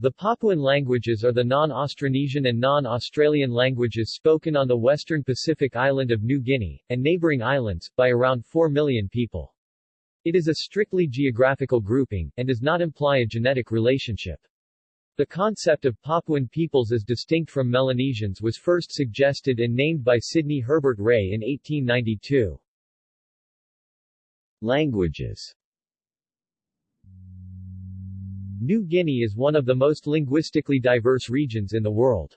The Papuan languages are the non-Austronesian and non-Australian languages spoken on the western Pacific island of New Guinea, and neighboring islands, by around 4 million people. It is a strictly geographical grouping, and does not imply a genetic relationship. The concept of Papuan peoples as distinct from Melanesians was first suggested and named by Sidney Herbert Ray in 1892. Languages New Guinea is one of the most linguistically diverse regions in the world.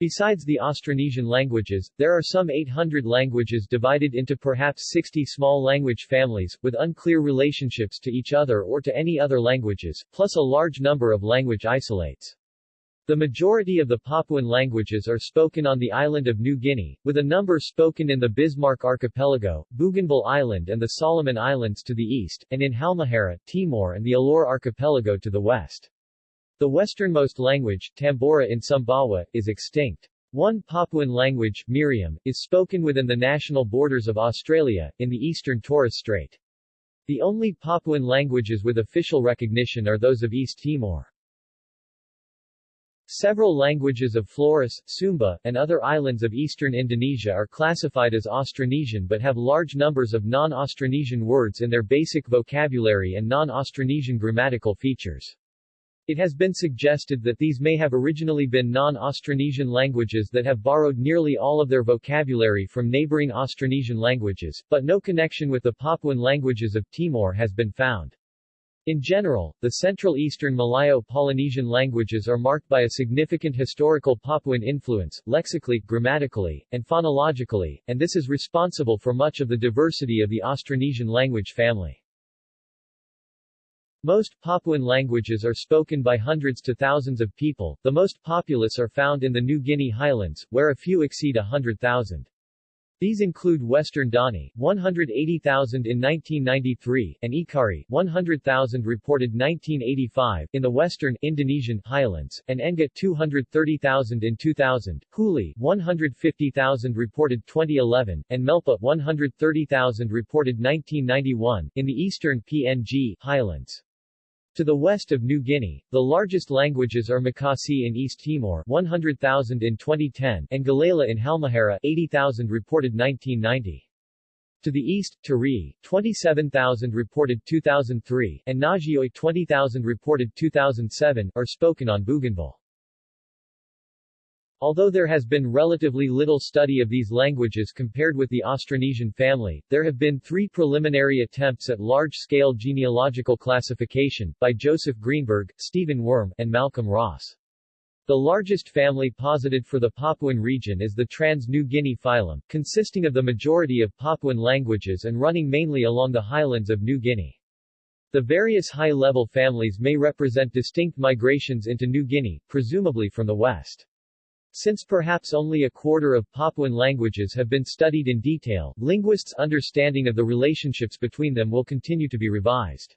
Besides the Austronesian languages, there are some 800 languages divided into perhaps 60 small language families, with unclear relationships to each other or to any other languages, plus a large number of language isolates. The majority of the Papuan languages are spoken on the island of New Guinea, with a number spoken in the Bismarck Archipelago, Bougainville Island and the Solomon Islands to the east, and in Halmahera, Timor and the Alor Archipelago to the west. The westernmost language, Tambora in Sumbawa, is extinct. One Papuan language, Meriam, is spoken within the national borders of Australia, in the eastern Torres Strait. The only Papuan languages with official recognition are those of East Timor. Several languages of Flores, Sumba, and other islands of eastern Indonesia are classified as Austronesian but have large numbers of non-Austronesian words in their basic vocabulary and non-Austronesian grammatical features. It has been suggested that these may have originally been non-Austronesian languages that have borrowed nearly all of their vocabulary from neighboring Austronesian languages, but no connection with the Papuan languages of Timor has been found. In general, the Central Eastern Malayo-Polynesian languages are marked by a significant historical Papuan influence, lexically, grammatically, and phonologically, and this is responsible for much of the diversity of the Austronesian language family. Most Papuan languages are spoken by hundreds to thousands of people, the most populous are found in the New Guinea highlands, where a few exceed a hundred thousand. These include Western Dani, 180,000 in 1993, and Ekari, 100,000 reported 1985 in the western Indonesian highlands, and Enga 230,000 in 2000, Huli, 150,000 reported 2011, and Melpa 130,000 reported 1991 in the eastern PNG highlands. To the west of New Guinea, the largest languages are Makasae in East Timor 100,000 in 2010 and Galela in Halmahera 80,000 reported 1990. To the east, Tari, 27,000 reported 2003 and Naasioi 20,000 reported 2007 are spoken on Bougainville. Although there has been relatively little study of these languages compared with the Austronesian family, there have been three preliminary attempts at large-scale genealogical classification, by Joseph Greenberg, Stephen Wurm, and Malcolm Ross. The largest family posited for the Papuan region is the Trans-New Guinea phylum, consisting of the majority of Papuan languages and running mainly along the highlands of New Guinea. The various high-level families may represent distinct migrations into New Guinea, presumably from the west. Since perhaps only a quarter of Papuan languages have been studied in detail, linguists' understanding of the relationships between them will continue to be revised.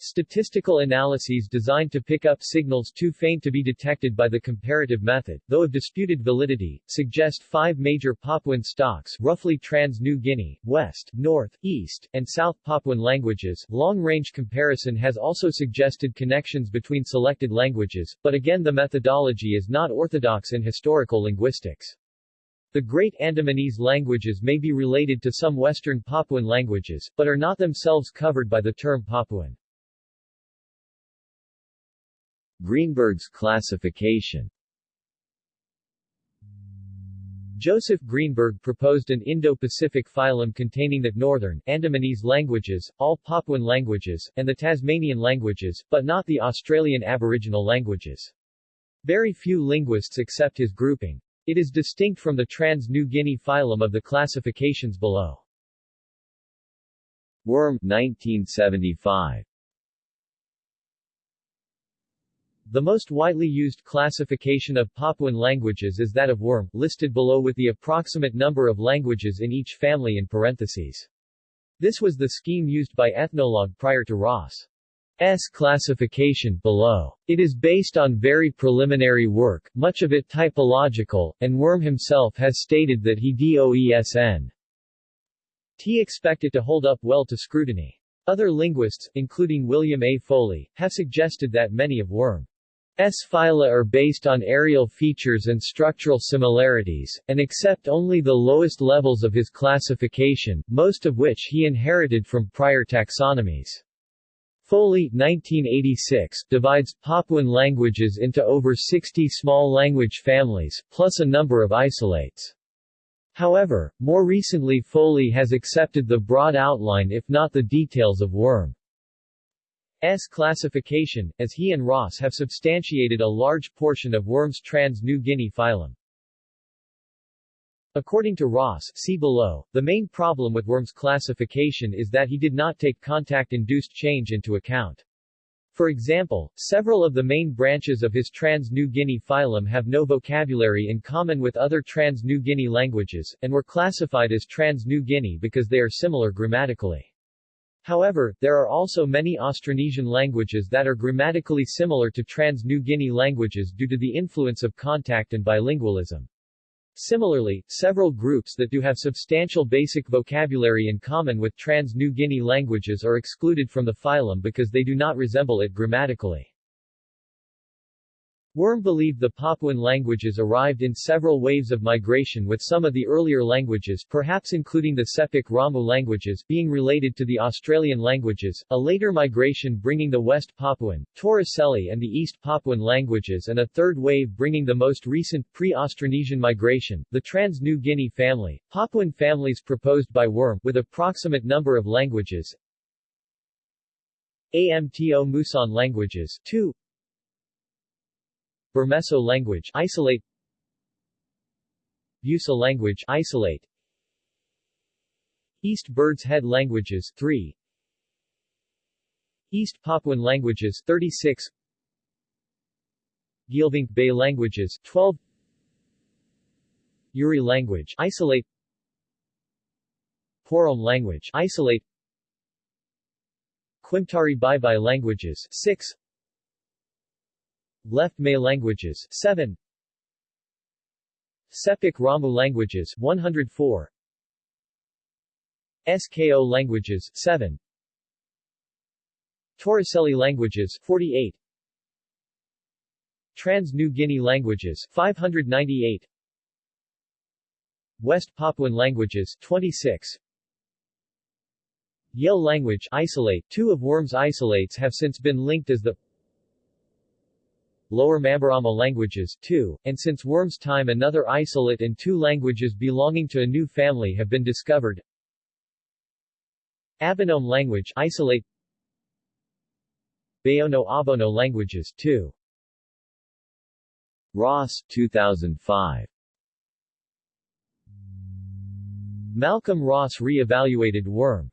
Statistical analyses designed to pick up signals too faint to be detected by the comparative method, though of disputed validity, suggest five major Papuan stocks roughly Trans-New Guinea, West, North, East, and South Papuan languages. Long-range comparison has also suggested connections between selected languages, but again the methodology is not orthodox in historical linguistics. The Great Andamanese languages may be related to some Western Papuan languages, but are not themselves covered by the term Papuan. Greenberg's classification Joseph Greenberg proposed an Indo-Pacific phylum containing the Northern, Andamanese languages, all Papuan languages, and the Tasmanian languages, but not the Australian Aboriginal languages. Very few linguists accept his grouping. It is distinct from the Trans-New Guinea phylum of the classifications below. Wurm, 1975 The most widely used classification of Papuan languages is that of Wurm, listed below with the approximate number of languages in each family in parentheses. This was the scheme used by Ethnologue prior to Ross. S classification below. It is based on very preliminary work, much of it typological, and Wurm himself has stated that he DOESN. T expect it to hold up well to scrutiny. Other linguists, including William A. Foley, have suggested that many of Wurm S. phyla are based on areal features and structural similarities, and accept only the lowest levels of his classification, most of which he inherited from prior taxonomies. Foley 1986 divides Papuan languages into over 60 small language families, plus a number of isolates. However, more recently Foley has accepted the broad outline if not the details of Wurm. S classification, as he and Ross have substantiated a large portion of Wurm's trans-New Guinea phylum. According to Ross see below, the main problem with Wurm's classification is that he did not take contact-induced change into account. For example, several of the main branches of his Trans-New Guinea phylum have no vocabulary in common with other Trans-New Guinea languages, and were classified as Trans-New Guinea because they are similar grammatically. However, there are also many Austronesian languages that are grammatically similar to Trans-New Guinea languages due to the influence of contact and bilingualism. Similarly, several groups that do have substantial basic vocabulary in common with Trans-New Guinea languages are excluded from the phylum because they do not resemble it grammatically. Wurm believed the Papuan languages arrived in several waves of migration with some of the earlier languages perhaps including the Sepik Ramu languages being related to the Australian languages, a later migration bringing the West Papuan, Torricelli and the East Papuan languages and a third wave bringing the most recent pre-Austronesian migration, the Trans-New Guinea family, Papuan families proposed by Wurm with approximate number of languages, AMTO Muson languages 2 Burmeso language isolate. Busa language isolate. East Bird's Head languages 3 East Papuan languages 36 Geelvink Bay languages 12 Uri language isolate. Porom language isolate. Quimtari Bye languages 6 Left May languages 7 Sepik Ramu languages 104 SKO languages 7 Torricelli languages 48 Trans-New Guinea languages 598 West Papuan languages 26 Yale language isolate Two of Wurm's isolates have since been linked as the Lower Mamberamo languages, too, and since Wurm's time another isolate and two languages belonging to a new family have been discovered. Abanome language isolate Bayono-Abono languages, too. Ross, 2005 Malcolm Ross re-evaluated Wurm's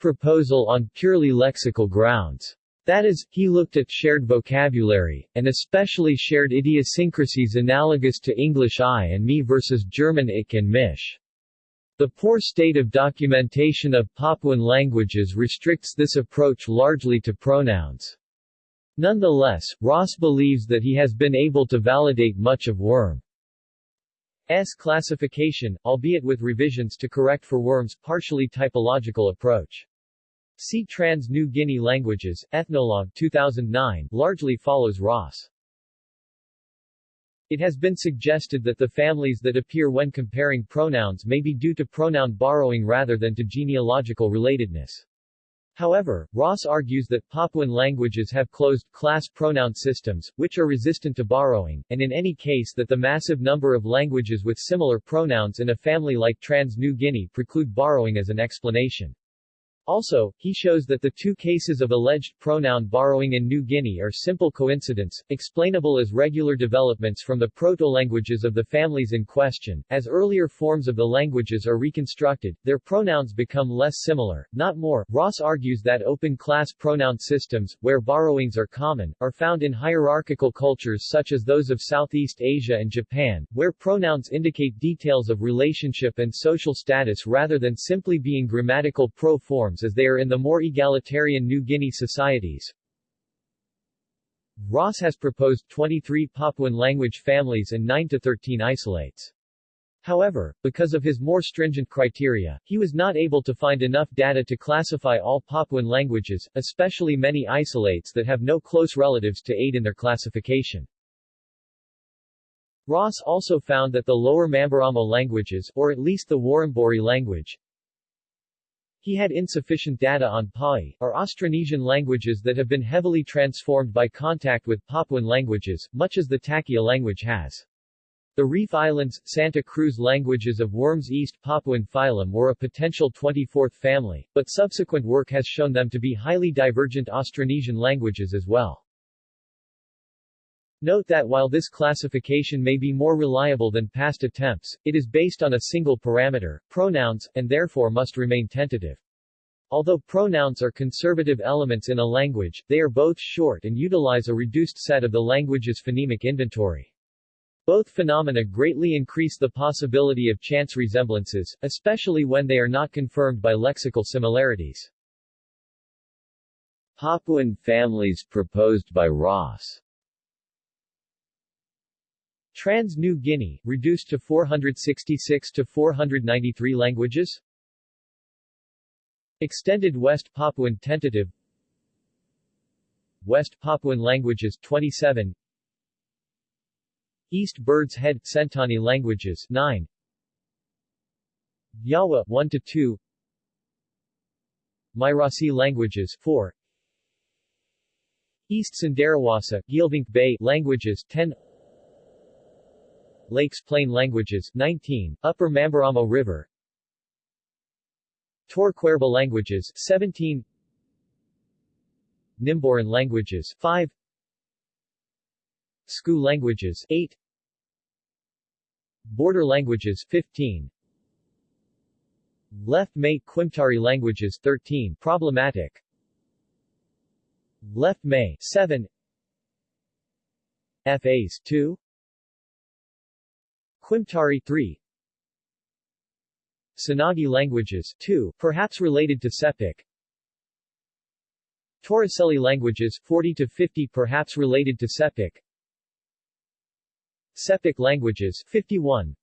proposal on purely lexical grounds. That is, he looked at shared vocabulary, and especially shared idiosyncrasies analogous to English I and me versus German ich and mich. The poor state of documentation of Papuan languages restricts this approach largely to pronouns. Nonetheless, Ross believes that he has been able to validate much of Wurm's classification, albeit with revisions to correct for Wurm's partially typological approach. See Trans-New Guinea Languages, Ethnologue 2009, largely follows Ross. It has been suggested that the families that appear when comparing pronouns may be due to pronoun borrowing rather than to genealogical relatedness. However, Ross argues that Papuan languages have closed-class pronoun systems, which are resistant to borrowing, and in any case that the massive number of languages with similar pronouns in a family like Trans-New Guinea preclude borrowing as an explanation. Also, he shows that the two cases of alleged pronoun borrowing in New Guinea are simple coincidence, explainable as regular developments from the proto-languages of the families in question. As earlier forms of the languages are reconstructed, their pronouns become less similar, not more. Ross argues that open-class pronoun systems, where borrowings are common, are found in hierarchical cultures such as those of Southeast Asia and Japan, where pronouns indicate details of relationship and social status rather than simply being grammatical pro-forms norms as they are in the more egalitarian New Guinea societies. Ross has proposed 23 Papuan language families and 9 to 13 isolates. However, because of his more stringent criteria, he was not able to find enough data to classify all Papuan languages, especially many isolates that have no close relatives to aid in their classification. Ross also found that the lower Mamberamo languages, or at least the Warembori language, he had insufficient data on Pai, or Austronesian languages that have been heavily transformed by contact with Papuan languages, much as the Takia language has. The Reef Islands, Santa Cruz languages of Wurms East Papuan phylum were a potential 24th family, but subsequent work has shown them to be highly divergent Austronesian languages as well. Note that while this classification may be more reliable than past attempts, it is based on a single parameter, pronouns, and therefore must remain tentative. Although pronouns are conservative elements in a language, they are both short and utilize a reduced set of the language's phonemic inventory. Both phenomena greatly increase the possibility of chance resemblances, especially when they are not confirmed by lexical similarities. Papuan families proposed by Ross Trans New Guinea, reduced to 466 to 493 languages. Extended West Papuan tentative. West Papuan languages 27 East Bird's Head Sentani languages 9 Yawa 1 to 2 Mairasi languages 4 East Cenderawasih Geelvink Bay languages 10 Lakes Plain languages 19 Upper Mamberamo River. Torquerba languages 17 Nimboran languages 5 Sku languages 8 Border languages 15 Left May Quimtari languages 13 problematic. Left May 7 FAs 2 Quimtari 3 Senagi languages 2 perhaps related to Sepik. Torricelli languages 40 to 50 perhaps related to Sepik. Sepik languages 51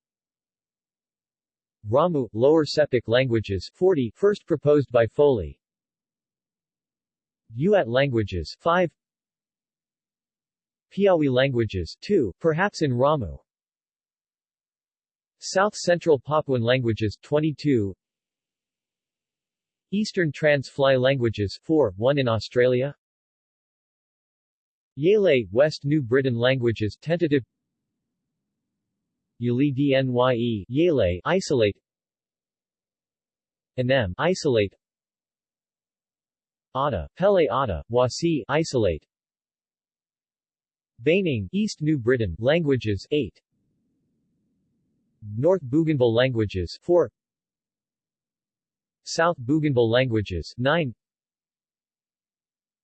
Ramu, Lower Sepik languages 40 first proposed by Foley. Uat languages 5 Piawi languages 2 perhaps in Ramu South Central Papuan languages 22 Eastern Trans-Fly languages 4 1 in Australia. Yele, West New Britain languages tentative. Yuli Dnye, Yele, isolate. Anem, isolate. Ada, Pele Ada, Wasi, isolate. Baining, East New Britain, languages 8 North Bougainville languages 4 South Bougainville languages 9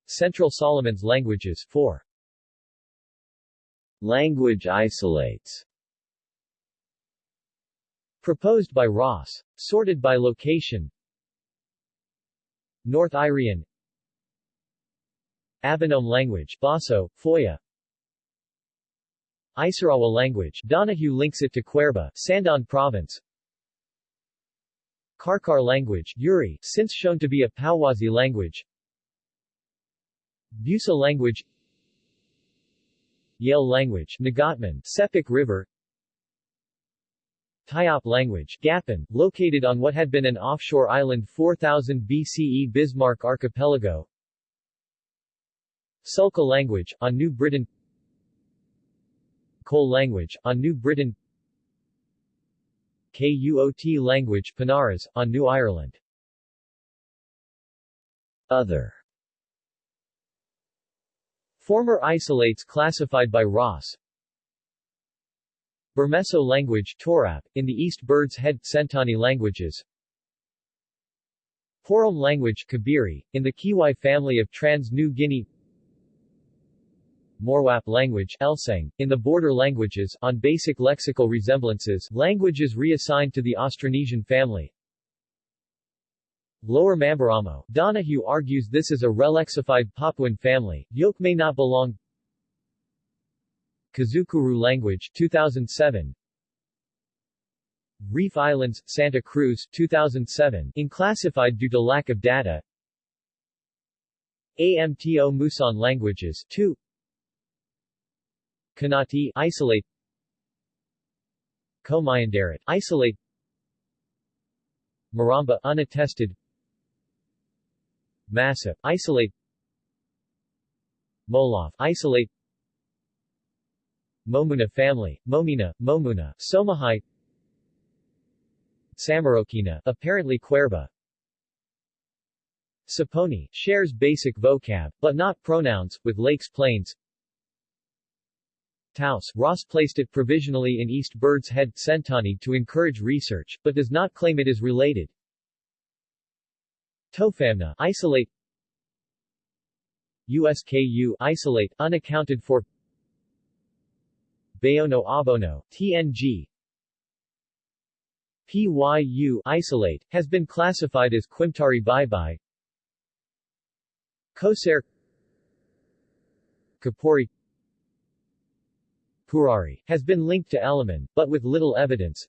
Central Solomons languages 4 Language isolates. Proposed by Ross. Sorted by location. North Irian. Abanome language Baso, Foya Isarawa language. Donohue links it to Querba, Sandaun Province. Karkar language. Yuri, since shown to be a Pauwazi language. Busa language. Yale language. Nagatman, Sepik River. Tayop language. Gapan, located on what had been an offshore island 4000 BCE Bismarck Archipelago. Sulka language, on New Britain Kol language, on New Britain. KUOT language Panaras, on New Ireland. Other. Former isolates classified by Ross. Burmeso language Torap, in the East Bird's Head Sentani languages. Porom language Kabiri, in the Kiwai family of Trans-New Guinea Morwap language Elsang, in the border languages, on basic lexical resemblances, languages reassigned to the Austronesian family. Lower Mamberamo, Donohue argues this is a relexified Papuan family, Yoke may not belong. Kazukuru language 2007 Reef Islands, Santa Cruz 2007, inclassified due to lack of data. AMTO Muson languages 2 Kanati isolate. Komayandarit isolate. Maramba unattested. Massa isolate. Molof isolate. Momuna family, Momina, Momuna, Somahai. Samarokina, apparently Querba Saponi, shares basic vocab, but not pronouns, with Lakes Plains Taos, Ross placed it provisionally in East Bird's Head, Sentani to encourage research, but does not claim it is related. Tofamna, isolate. USKU, isolate, unaccounted for. Bayono Abono, TNG PYU, isolate, has been classified as Quimtari Bye-Bye Koser. Kapori Purari, has been linked to Alaman, but with little evidence.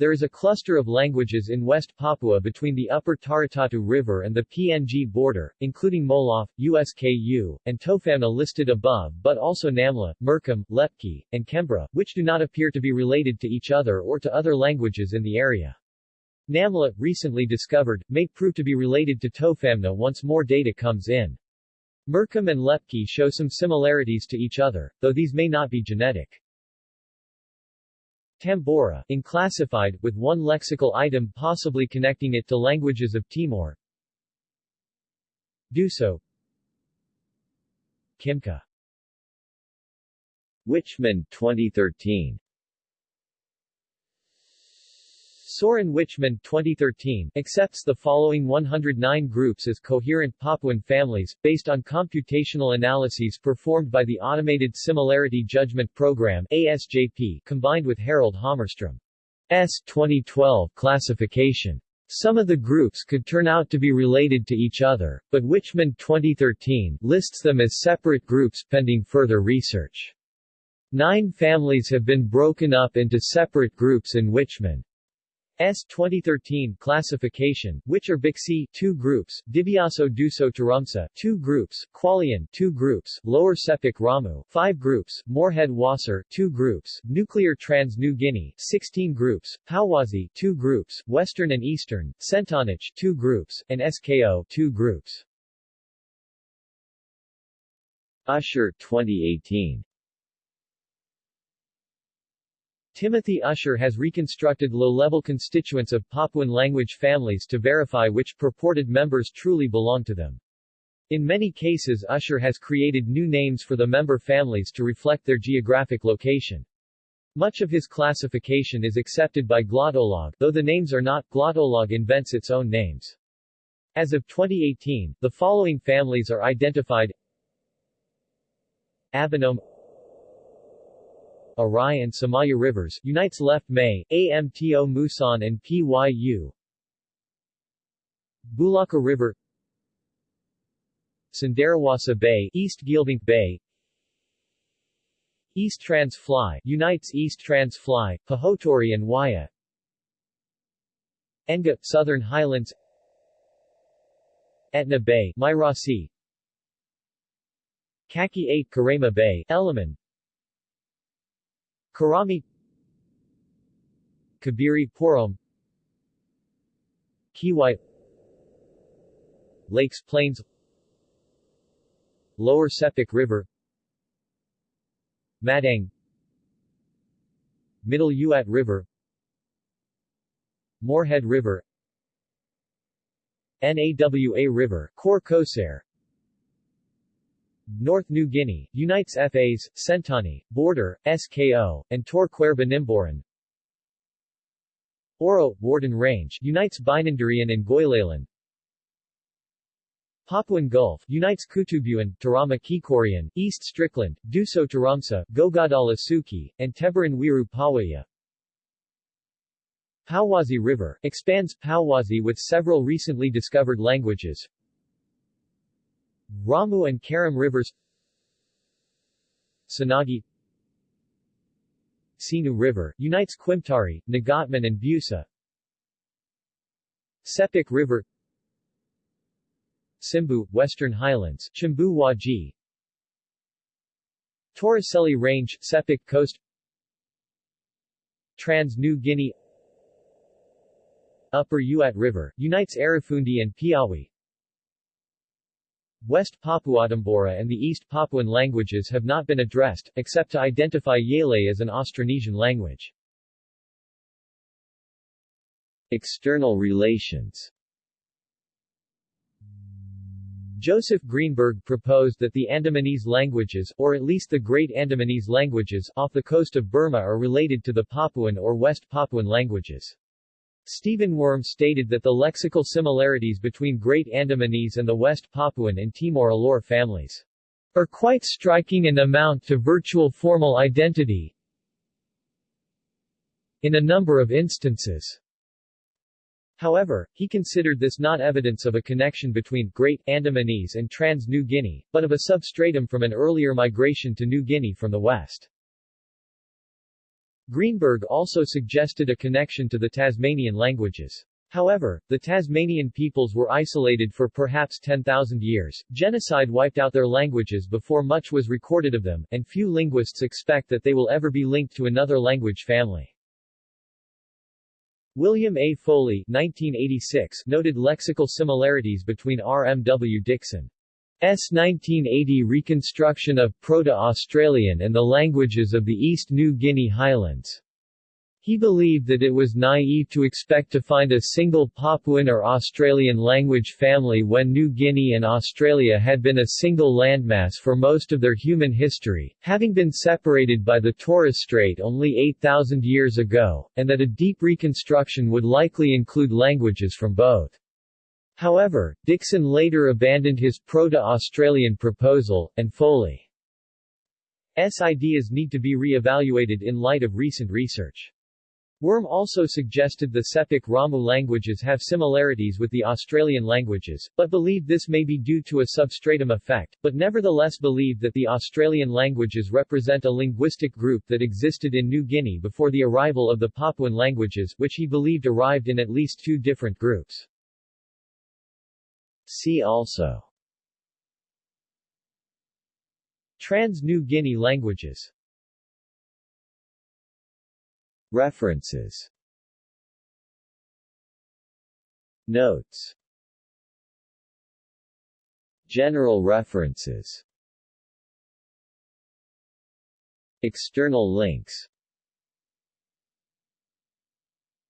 There is a cluster of languages in West Papua between the upper Taratatu River and the PNG border, including Molof, USKU, and Tofamna listed above but also Namla, Murkum, Lepki, and Kembra, which do not appear to be related to each other or to other languages in the area. Namla, recently discovered, may prove to be related to Tofamna once more data comes in. Murkum and Lepki show some similarities to each other, though these may not be genetic. Tambora, inclassified, with one lexical item possibly connecting it to languages of Timor. Duso Kimka Wichmann 2013 Soren Wichmann 2013 accepts the following 109 groups as coherent Papuan families, based on computational analyses performed by the Automated Similarity Judgment Program ASJP, combined with Harald Hammarström's 2012 classification. Some of the groups could turn out to be related to each other, but Wichmann 2013 lists them as separate groups pending further research. Nine families have been broken up into separate groups in Wichmann. S 2013 classification, which are Bixi 2 groups, Dibiaso Duso Tarumsa 2 groups, Qualian 2 groups, Lower Sepik Ramu 5 groups, Moorhead Wasser 2 groups, Nuclear Trans New Guinea 16 groups, Pauwazi 2 groups, Western and Eastern, Sentanich 2 groups, and SKO 2 groups. Usher 2018 Timothy Usher has reconstructed low-level constituents of Papuan language families to verify which purported members truly belong to them. In many cases Usher has created new names for the member families to reflect their geographic location. Much of his classification is accepted by Glottolog, though the names are not, Glottolog invents its own names. As of 2018, the following families are identified Abanome Arai and Samaya Rivers, unites Left May, AMTO Muson and PYU. Bulaka River Cenderawasih Bay, East Geelvink Bay. East Trans Fly, unites East Trans Fly, Pahotori and Waya. Enga, Southern Highlands. Etna Bay, Mairasi Kaki 8 Karema Bay, Eliman Karami. Kabiri Porom Kiwai. Lakes Plains. Lower Sepik River. Madang. Middle Uat River. Moorhead River. Nawa River. Kor Koser North New Guinea, unites FAs, Sentani, Border, SKO, and Tor Nimboran. Oro, Warden Range, unites Binandarian and Goilalan. Papuan Gulf, unites Kutubuan, Tarama Kikorian, East Strickland, Duso Taramsa, Gogadala Suki, and Tebaran Wiru Pawaya. Pauwazi River, expands Pauwazi with several recently discovered languages, Ramu and Karam rivers Senagi Sinu River, unites Kwimtari, Nagatman and Busa. Sepik River Simbu, Western Highlands, Chimbu Waji. Torricelli Range, Sepik Coast. Trans-New Guinea. Upper Uat River, unites Arafundi and Piawi West Papuadambora and the East Papuan languages have not been addressed, except to identify Yele as an Austronesian language. External relations Joseph Greenberg proposed that the Andamanese languages, or at least the Great Andamanese languages, off the coast of Burma are related to the Papuan or West Papuan languages. Stephen Wurm stated that the lexical similarities between Great Andamanese and the West Papuan and Timor-Alor families are quite striking and amount to virtual formal identity in a number of instances. However, he considered this not evidence of a connection between Great Andamanese and Trans-New Guinea, but of a substratum from an earlier migration to New Guinea from the west. Greenberg also suggested a connection to the Tasmanian languages. However, the Tasmanian peoples were isolated for perhaps 10,000 years, genocide wiped out their languages before much was recorded of them, and few linguists expect that they will ever be linked to another language family. William A. Foley 1986 noted lexical similarities between R. M. W. Dixon. 1980 reconstruction of Proto-Australian and the languages of the East New Guinea Highlands. He believed that it was naive to expect to find a single Papuan or Australian language family when New Guinea and Australia had been a single landmass for most of their human history, having been separated by the Torres Strait only 8,000 years ago, and that a deep reconstruction would likely include languages from both. However, Dixon later abandoned his Proto-Australian proposal, and Foley's ideas need to be re-evaluated in light of recent research. Wurm also suggested the Sepik Ramu languages have similarities with the Australian languages, but believed this may be due to a substratum effect, but nevertheless believed that the Australian languages represent a linguistic group that existed in New Guinea before the arrival of the Papuan languages, which he believed arrived in at least two different groups. See also. Trans-New Guinea languages. References. Notes. General references. External links.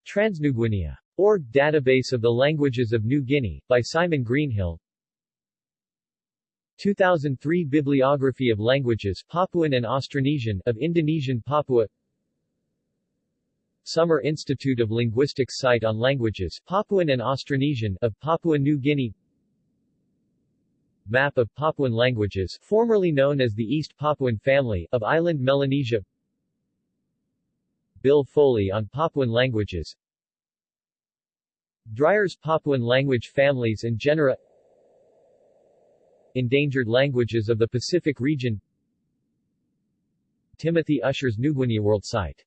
Transnuguinea Org Database of the Languages of New Guinea, by Simon Greenhill. 2003 Bibliography of Languages Papuan and Austronesian of Indonesian Papua. Summer Institute of Linguistics Site on Languages Papuan and Austronesian of Papua New Guinea. Map of Papuan languages formerly known as the East Papuan family of island Melanesia. Bill Foley on Papuan languages Dryer's Papuan language families and genera Endangered languages of the Pacific region. Timothy Usher's New Guinea World Site